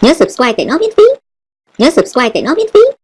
Nhớ subscribe để nó miễn phí. Nhớ subscribe để nó miễn phí.